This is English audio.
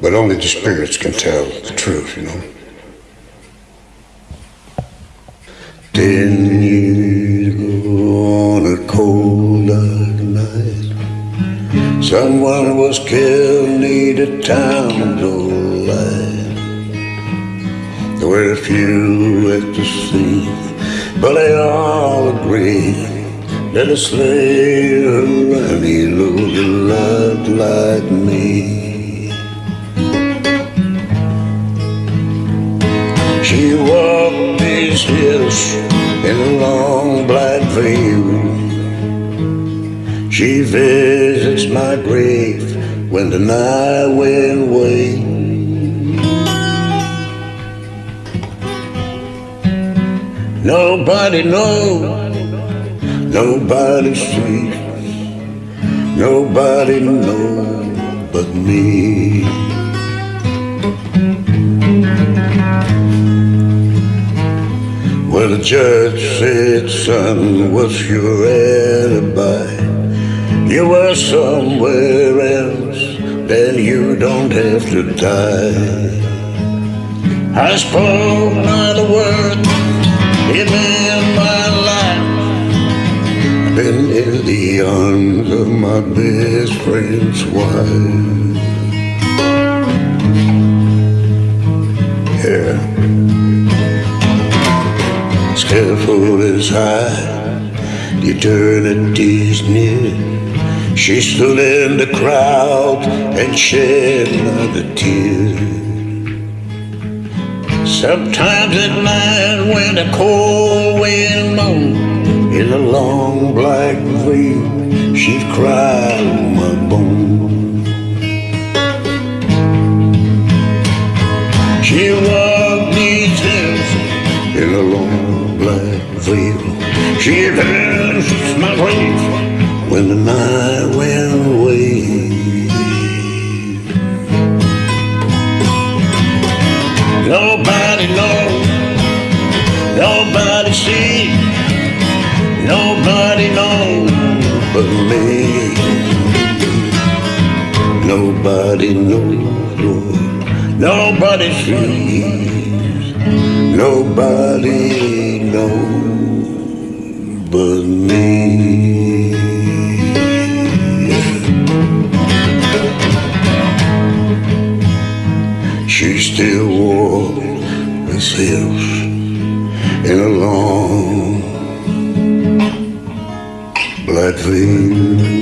But only the spirits can tell the truth, you know. Ten years ago on a cold dark night, someone was killed near the town of light. There were a few at the scene, but they all agreed that a slave around here looked a lot like me. In a long black veil. She visits my grave when the night wind waves. Nobody knows, nobody sees, nobody knows but me. Well, the judge said, son, what's your alibi? You were somewhere else, then you don't have to die. I spoke not a word, even in my life. I've been in the arms of my best friend's wife. Yeah careful as high, eternity's near. She stood in the crowd and shed not a tear. Sometimes at night when the cold wind moans, in a long black veil, she'd cry on a long black veil. She vanishes my when the night went away. Nobody knows, nobody sees, nobody knows but me. Nobody knows, Lord, nobody sees, nobody knows but me. She still wore the hills in a long black veil.